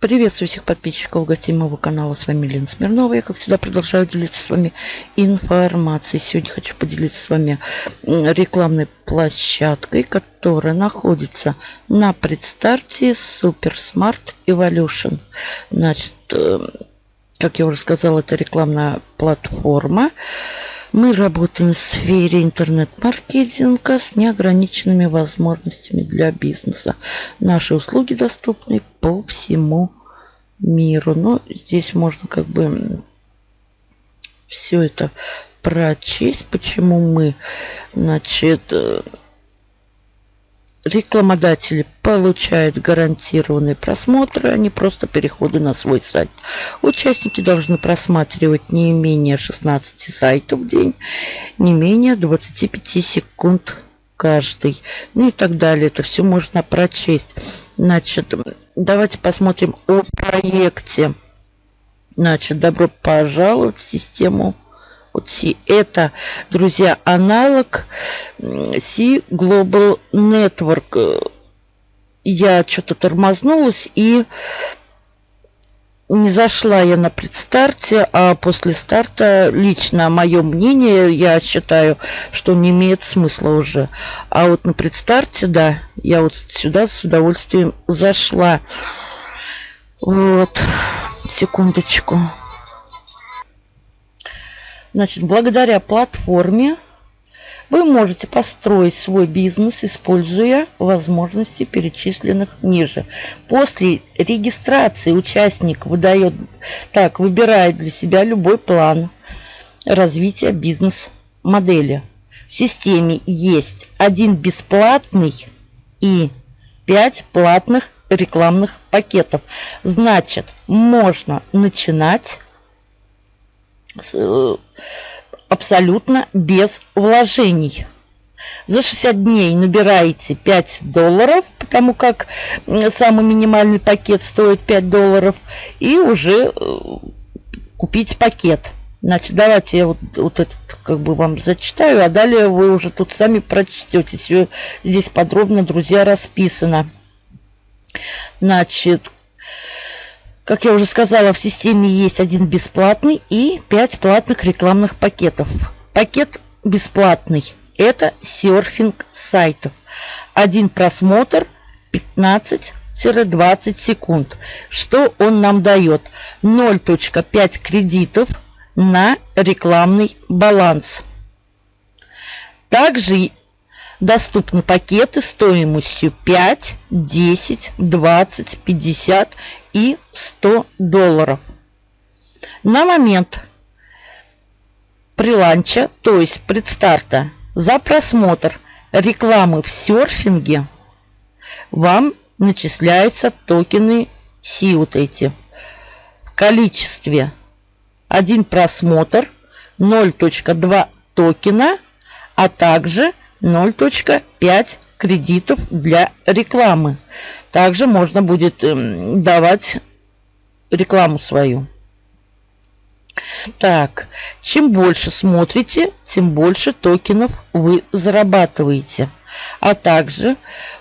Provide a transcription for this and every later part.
Приветствую всех подписчиков гостей моего канала. С вами Лена Смирнова. Я, как всегда, продолжаю делиться с вами информацией. Сегодня хочу поделиться с вами рекламной площадкой, которая находится на предстарте Super Smart Evolution. Значит, э, как я уже сказала, это рекламная платформа. Мы работаем в сфере интернет-маркетинга с неограниченными возможностями для бизнеса. Наши услуги доступны по всему миру. Но здесь можно как бы все это прочесть, почему мы, значит, э, рекламодатели получают гарантированные просмотры, а не просто переходы на свой сайт. Участники должны просматривать не менее 16 сайтов в день, не менее 25 секунд каждый. Ну и так далее. Это все можно прочесть. Значит, давайте посмотрим о проекте. Значит, добро пожаловать в систему C. Это, друзья, аналог C Global Network. Я что-то тормознулась и не зашла я на предстарте, а после старта лично мое мнение, я считаю, что не имеет смысла уже. А вот на предстарте, да, я вот сюда с удовольствием зашла. Вот, секундочку. Значит, благодаря платформе вы можете построить свой бизнес, используя возможности, перечисленных ниже. После регистрации участник выдает, так, выбирает для себя любой план развития бизнес-модели. В системе есть один бесплатный и пять платных рекламных пакетов. Значит, можно начинать Э, абсолютно без вложений. За 60 дней набираете 5 долларов, потому как самый минимальный пакет стоит 5 долларов, и уже э, купить пакет. Значит, давайте я вот, вот это как бы вам зачитаю, а далее вы уже тут сами прочтете. Все здесь подробно, друзья, расписано. Значит, как я уже сказала, в системе есть один бесплатный и 5 платных рекламных пакетов. Пакет бесплатный – это серфинг сайтов. Один просмотр 15-20 секунд. Что он нам дает? 0.5 кредитов на рекламный баланс. Также доступны пакеты стоимостью 5, 10, 20, 50 и 100 долларов. На момент приланча, то есть предстарта, за просмотр рекламы в серфинге вам начисляются токены Си эти в количестве один просмотр 0.2 токена, а также 0.5 кредитов для рекламы. Также можно будет эм, давать рекламу свою. Так, чем больше смотрите, тем больше токенов вы зарабатываете. А также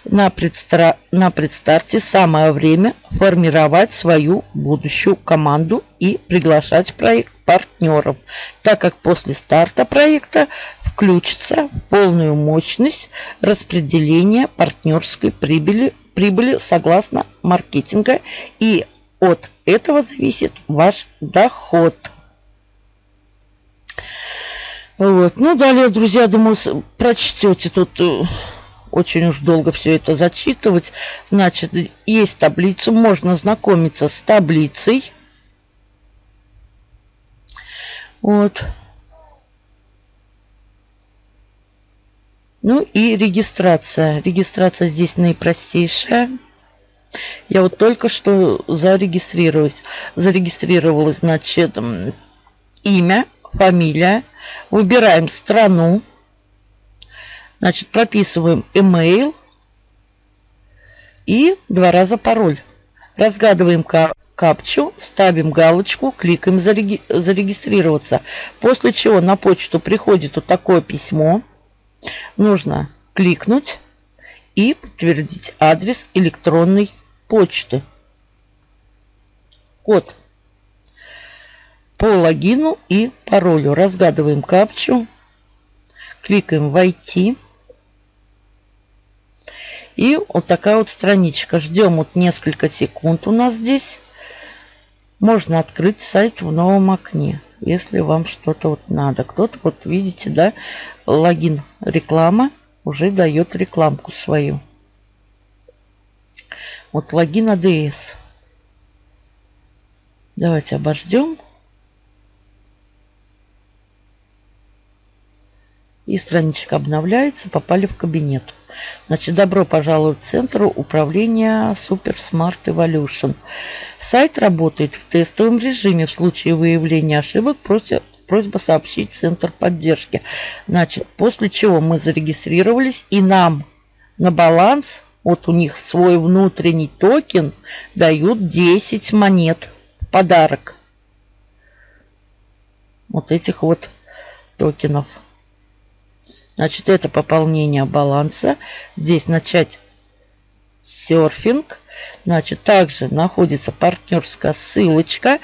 на, предстра... на предстарте самое время формировать свою будущую команду и приглашать в проект партнеров, так как после старта проекта включится в полную мощность распределения партнерской прибыли, прибыли согласно маркетинга и от этого зависит ваш доход. Вот. Ну, далее, друзья, думаю, прочтете тут э, очень уж долго все это зачитывать. Значит, есть таблица, можно знакомиться с таблицей. Вот. Ну и регистрация. Регистрация здесь наипростейшая. Я вот только что зарегистрировалась. Зарегистрировалась, значит, имя, фамилия. Выбираем страну. Значит, прописываем email и два раза пароль. Разгадываем капчу, ставим галочку, кликаем зареги зарегистрироваться. После чего на почту приходит вот такое письмо. Нужно кликнуть и подтвердить адрес электронной почты. код по логину и паролю. Разгадываем капчу. Кликаем «Войти». И вот такая вот страничка. Ждем вот несколько секунд у нас здесь. Можно открыть сайт в новом окне, если вам что-то вот надо. Кто-то, вот видите, да, логин реклама уже дает рекламку свою. Вот логин ADS. Давайте обождем. И страничка обновляется. Попали в кабинет. Значит, добро пожаловать в Центр управления Super Smart Evolution. Сайт работает в тестовом режиме. В случае выявления ошибок просят просьба сообщить Центр поддержки. Значит, после чего мы зарегистрировались и нам на баланс, вот у них свой внутренний токен, дают 10 монет подарок. Вот этих вот токенов. Значит, это пополнение баланса. Здесь начать серфинг. Значит, также находится партнерская ссылочка.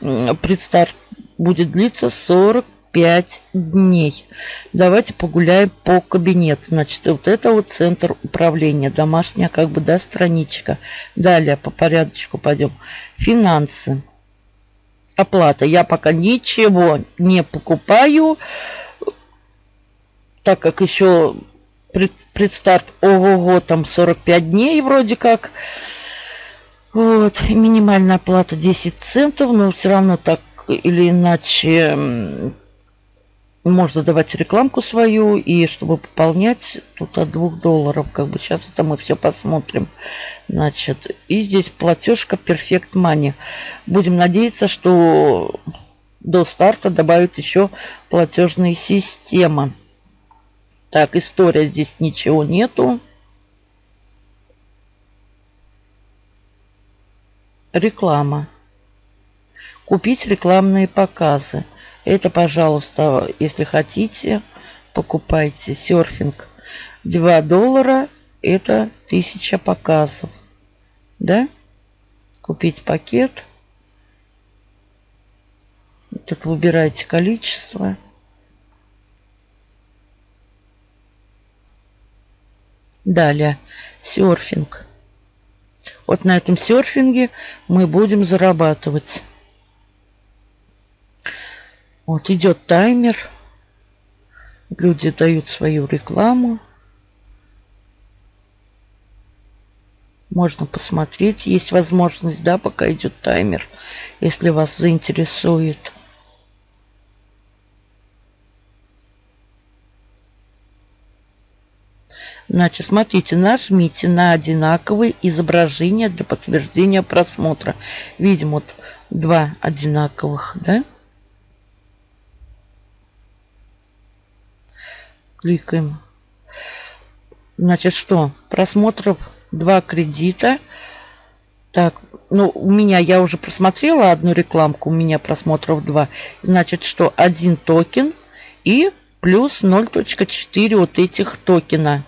Предстарт будет длиться 45 дней. Давайте погуляем по кабинету. Значит, вот это вот центр управления. Домашняя как бы, да, страничка. Далее по порядочку пойдем. Финансы. Оплата. Я пока ничего не покупаю так как еще пред, предстарт ого-го там 45 дней вроде как. Вот, минимальная оплата 10 центов, но все равно так или иначе можно давать рекламку свою, и чтобы пополнять, тут от 2 долларов, как бы сейчас это мы все посмотрим. Значит, и здесь платежка Perfect Money. Будем надеяться, что до старта добавят еще платежные системы. Так, история здесь ничего нету. Реклама. Купить рекламные показы. Это, пожалуйста, если хотите, покупайте. Серфинг 2 доллара. Это 1000 показов. Да? Купить пакет. Тут выбираете количество. Далее, серфинг. Вот на этом серфинге мы будем зарабатывать. Вот идет таймер. Люди дают свою рекламу. Можно посмотреть. Есть возможность, да, пока идет таймер, если вас заинтересует. Значит, смотрите, нажмите на одинаковые изображения для подтверждения просмотра. Видим вот два одинаковых, да? Кликаем. Значит, что? Просмотров два кредита. Так, ну, у меня, я уже просмотрела одну рекламку, у меня просмотров два. Значит, что один токен и плюс 0.4 вот этих токена.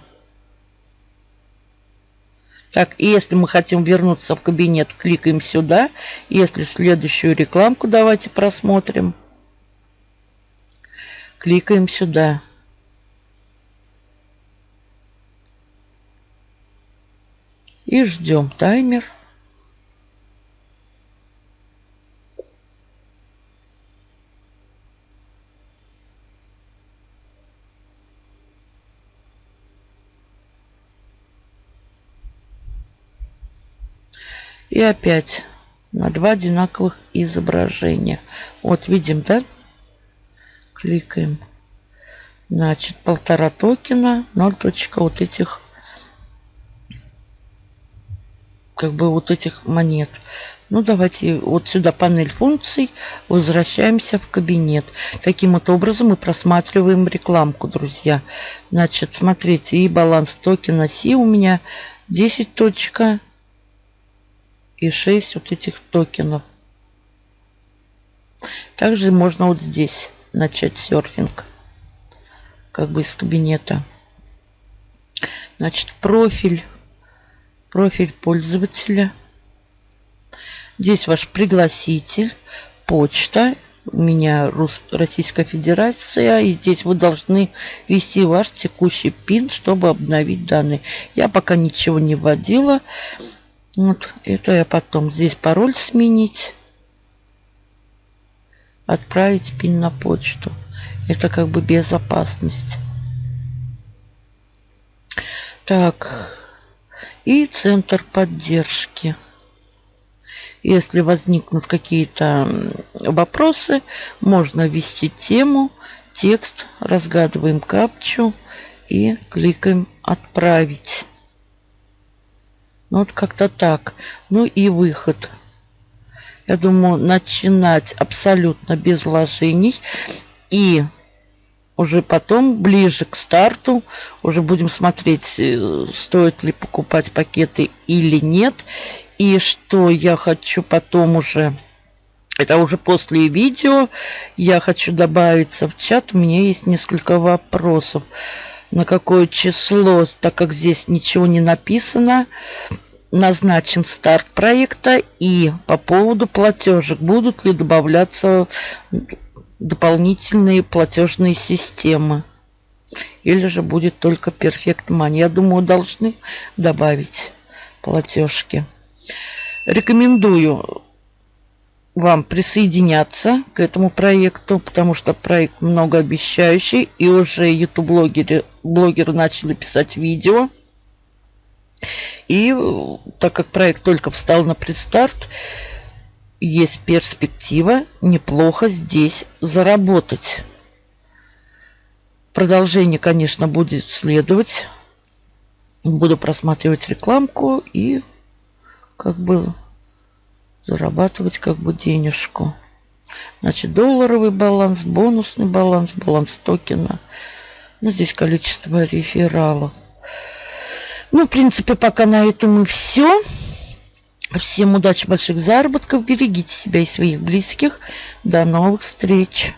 Так, и если мы хотим вернуться в кабинет, кликаем сюда. Если следующую рекламку давайте просмотрим. Кликаем сюда. И ждем таймер. И опять на два одинаковых изображения. Вот видим, да? Кликаем. Значит, полтора токена, 0 точка вот этих, как бы вот этих монет. Ну, давайте вот сюда панель функций, возвращаемся в кабинет. Таким вот образом мы просматриваем рекламку, друзья. Значит, смотрите, и баланс токена Си у меня 10 точка и 6 вот этих токенов. Также можно вот здесь начать серфинг. Как бы из кабинета. Значит, профиль. Профиль пользователя. Здесь ваш пригласитель, почта. У меня Рус... Российская Федерация. И здесь вы должны ввести ваш текущий пин, чтобы обновить данные. Я пока ничего не вводила. Вот это я потом. Здесь пароль сменить. Отправить пин на почту. Это как бы безопасность. Так. И центр поддержки. Если возникнут какие-то вопросы, можно ввести тему, текст, разгадываем капчу и кликаем «Отправить». Ну, вот как-то так. Ну и выход. Я думаю, начинать абсолютно без вложений. И уже потом, ближе к старту, уже будем смотреть, э, стоит ли покупать пакеты или нет. И что я хочу потом уже... Это уже после видео. Я хочу добавиться в чат. У меня есть несколько вопросов. На какое число, так как здесь ничего не написано, назначен старт проекта. И по поводу платежек. Будут ли добавляться дополнительные платежные системы. Или же будет только Perfect Money. Я думаю, должны добавить платежки. Рекомендую вам присоединяться к этому проекту, потому что проект многообещающий, и уже YouTube-блогеры блогеры начали писать видео. И так как проект только встал на предстарт, есть перспектива неплохо здесь заработать. Продолжение, конечно, будет следовать. Буду просматривать рекламку и как бы зарабатывать как бы денежку. Значит, долларовый баланс, бонусный баланс, баланс токена. Ну, здесь количество рефералов. Ну, в принципе, пока на этом и все. Всем удачи, больших заработков. Берегите себя и своих близких. До новых встреч.